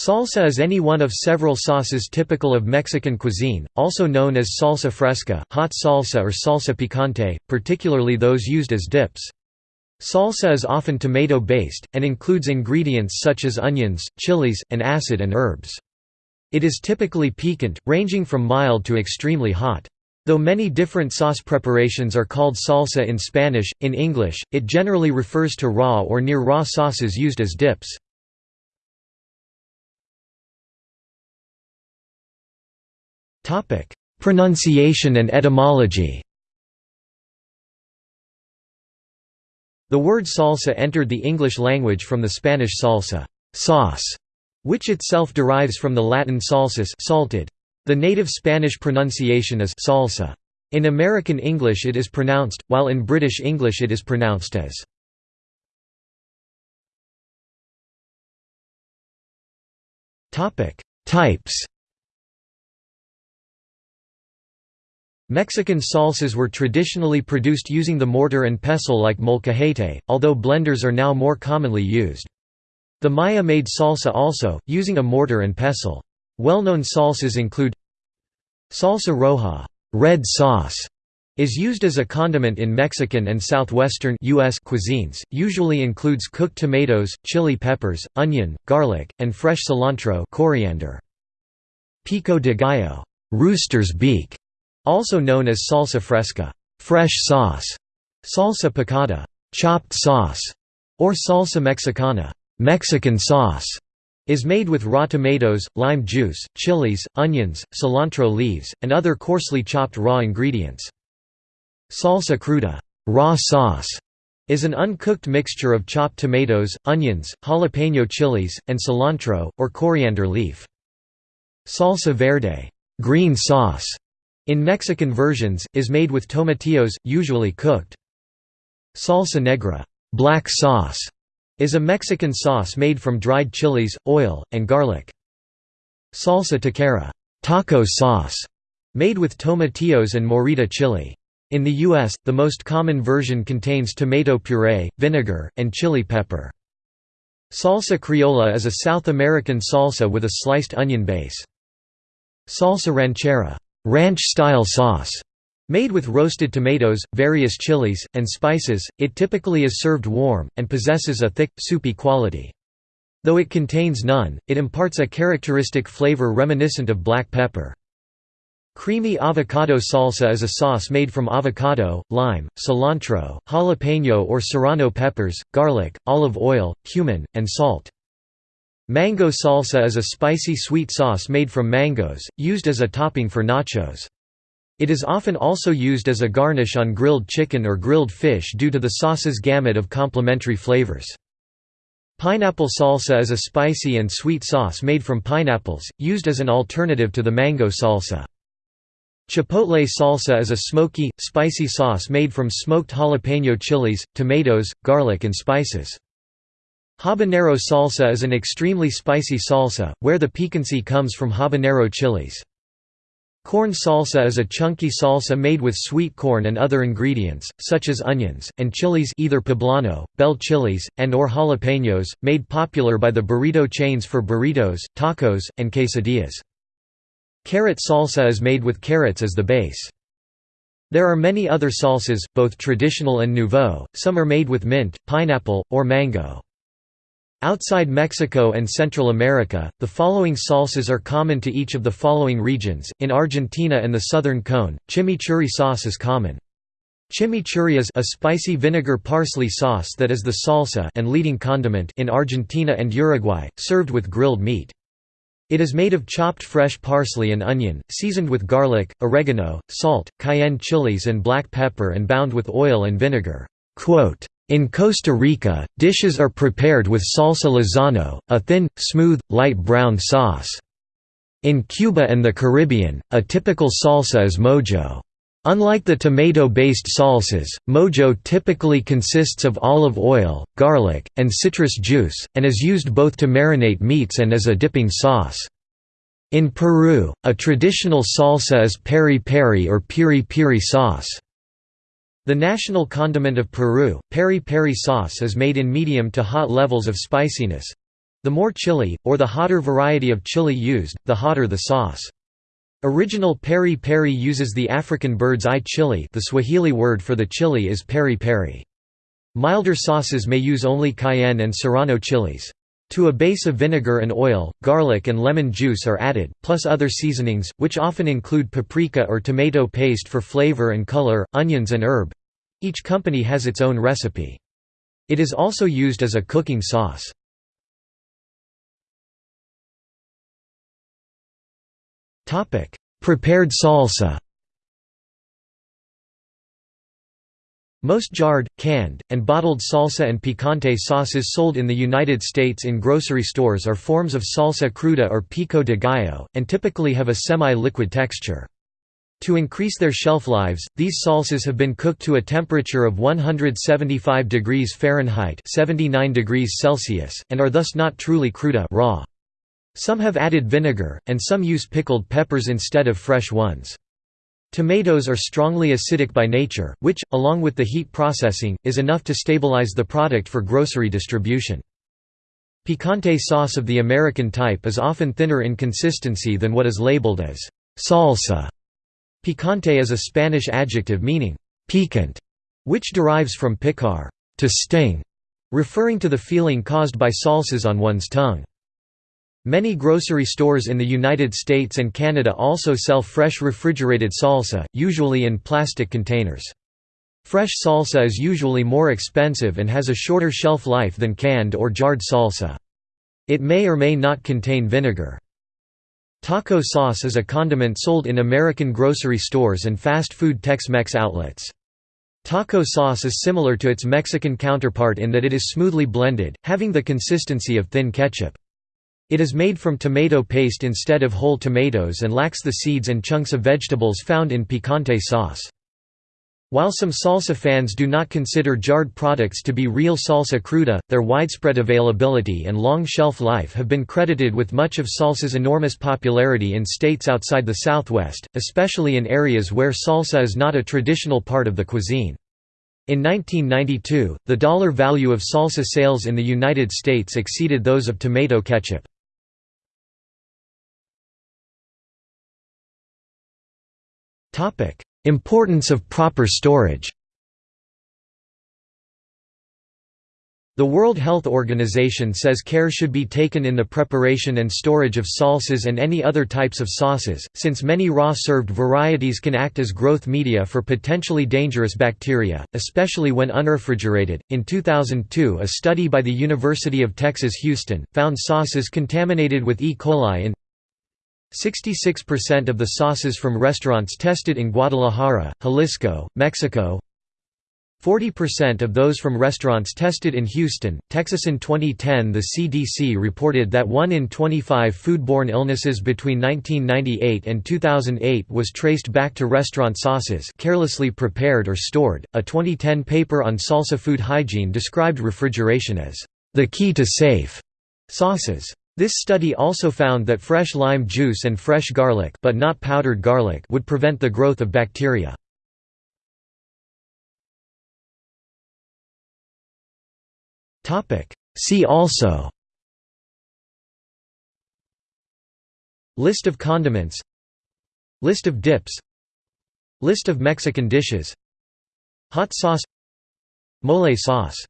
Salsa is any one of several sauces typical of Mexican cuisine, also known as salsa fresca, hot salsa or salsa picante, particularly those used as dips. Salsa is often tomato-based, and includes ingredients such as onions, chilies, and acid and herbs. It is typically piquant, ranging from mild to extremely hot. Though many different sauce preparations are called salsa in Spanish, in English, it generally refers to raw or near-raw sauces used as dips. Pronunciation and etymology The word salsa entered the English language from the Spanish salsa sauce", which itself derives from the Latin salsus salted. The native Spanish pronunciation is salsa. In American English it is pronounced, while in British English it is pronounced as Types Mexican salsas were traditionally produced using the mortar and pestle like molcajete, although blenders are now more commonly used. The Maya made salsa also, using a mortar and pestle. Well-known salsas include Salsa roja red sauce", is used as a condiment in Mexican and southwestern US cuisines, usually includes cooked tomatoes, chili peppers, onion, garlic, and fresh cilantro coriander. Pico de gallo rooster's beak", also known as salsa fresca fresh sauce", salsa picada chopped sauce", or salsa mexicana Mexican sauce", is made with raw tomatoes, lime juice, chilies, onions, cilantro leaves, and other coarsely chopped raw ingredients. Salsa cruda raw sauce", is an uncooked mixture of chopped tomatoes, onions, jalapeno chilies, and cilantro, or coriander leaf. Salsa verde green sauce", in Mexican versions, is made with tomatillos, usually cooked. Salsa negra black sauce", is a Mexican sauce made from dried chilies, oil, and garlic. Salsa taquera taco sauce", made with tomatillos and morita chili. In the U.S., the most common version contains tomato puree, vinegar, and chili pepper. Salsa criolla is a South American salsa with a sliced onion base. Salsa ranchera ranch-style sauce, made with roasted tomatoes, various chilies, and spices, it typically is served warm, and possesses a thick, soupy quality. Though it contains none, it imparts a characteristic flavor reminiscent of black pepper. Creamy avocado salsa is a sauce made from avocado, lime, cilantro, jalapeno or serrano peppers, garlic, olive oil, cumin, and salt. Mango salsa is a spicy sweet sauce made from mangoes, used as a topping for nachos. It is often also used as a garnish on grilled chicken or grilled fish due to the sauce's gamut of complementary flavors. Pineapple salsa is a spicy and sweet sauce made from pineapples, used as an alternative to the mango salsa. Chipotle salsa is a smoky, spicy sauce made from smoked jalapeno chilies, tomatoes, garlic and spices. Habanero salsa is an extremely spicy salsa, where the piquancy comes from habanero chilies. Corn salsa is a chunky salsa made with sweet corn and other ingredients, such as onions, and chilies either poblano, bell chilies, and or jalapenos, made popular by the burrito chains for burritos, tacos, and quesadillas. Carrot salsa is made with carrots as the base. There are many other salsas, both traditional and nouveau, some are made with mint, pineapple, or mango. Outside Mexico and Central America, the following salsas are common to each of the following regions. In Argentina and the Southern Cone, chimichurri sauce is common. Chimichurri is a spicy vinegar parsley sauce that is the salsa and leading condiment in Argentina and Uruguay, served with grilled meat. It is made of chopped fresh parsley and onion, seasoned with garlic, oregano, salt, cayenne chilies and black pepper and bound with oil and vinegar. Quote, in Costa Rica, dishes are prepared with salsa lizano, a thin, smooth, light brown sauce. In Cuba and the Caribbean, a typical salsa is mojo. Unlike the tomato-based salsas, mojo typically consists of olive oil, garlic, and citrus juice, and is used both to marinate meats and as a dipping sauce. In Peru, a traditional salsa is peri peri or piri piri sauce. The national condiment of Peru, peri peri sauce is made in medium to hot levels of spiciness. The more chili, or the hotter variety of chili used, the hotter the sauce. Original peri peri uses the African bird's eye chili the Swahili word for the chili is peri peri. Milder sauces may use only cayenne and serrano chilies. To a base of vinegar and oil, garlic and lemon juice are added, plus other seasonings, which often include paprika or tomato paste for flavor and color, onions and herb. Each company has its own recipe. It is also used as a cooking sauce. Prepared salsa Most jarred, canned, and bottled salsa and picante sauces sold in the United States in grocery stores are forms of salsa cruda or pico de gallo, and typically have a semi-liquid texture. To increase their shelf lives, these salsas have been cooked to a temperature of 175 degrees Fahrenheit 79 degrees Celsius, and are thus not truly cruda raw. Some have added vinegar, and some use pickled peppers instead of fresh ones. Tomatoes are strongly acidic by nature, which, along with the heat processing, is enough to stabilize the product for grocery distribution. Picante sauce of the American type is often thinner in consistency than what is labeled as salsa. Picante is a Spanish adjective meaning piquant, which derives from picar, to sting, referring to the feeling caused by salsas on one's tongue. Many grocery stores in the United States and Canada also sell fresh refrigerated salsa, usually in plastic containers. Fresh salsa is usually more expensive and has a shorter shelf life than canned or jarred salsa. It may or may not contain vinegar. Taco sauce is a condiment sold in American grocery stores and fast food Tex-Mex outlets. Taco sauce is similar to its Mexican counterpart in that it is smoothly blended, having the consistency of thin ketchup. It is made from tomato paste instead of whole tomatoes and lacks the seeds and chunks of vegetables found in picante sauce. While some salsa fans do not consider jarred products to be real salsa cruda, their widespread availability and long shelf life have been credited with much of salsa's enormous popularity in states outside the Southwest, especially in areas where salsa is not a traditional part of the cuisine. In 1992, the dollar value of salsa sales in the United States exceeded those of tomato ketchup. Importance of proper storage The World Health Organization says care should be taken in the preparation and storage of salsas and any other types of sauces, since many raw served varieties can act as growth media for potentially dangerous bacteria, especially when unrefrigerated. In 2002, a study by the University of Texas Houston found sauces contaminated with E. coli in 66% of the sauces from restaurants tested in Guadalajara, Jalisco, Mexico 40% of those from restaurants tested in Houston, Texas. In 2010, the CDC reported that 1 in 25 foodborne illnesses between 1998 and 2008 was traced back to restaurant sauces, carelessly prepared or stored. A 2010 paper on salsa food hygiene described refrigeration as the key to safe sauces. This study also found that fresh lime juice and fresh garlic but not powdered garlic would prevent the growth of bacteria. See also List of condiments List of dips List of Mexican dishes Hot sauce Mole sauce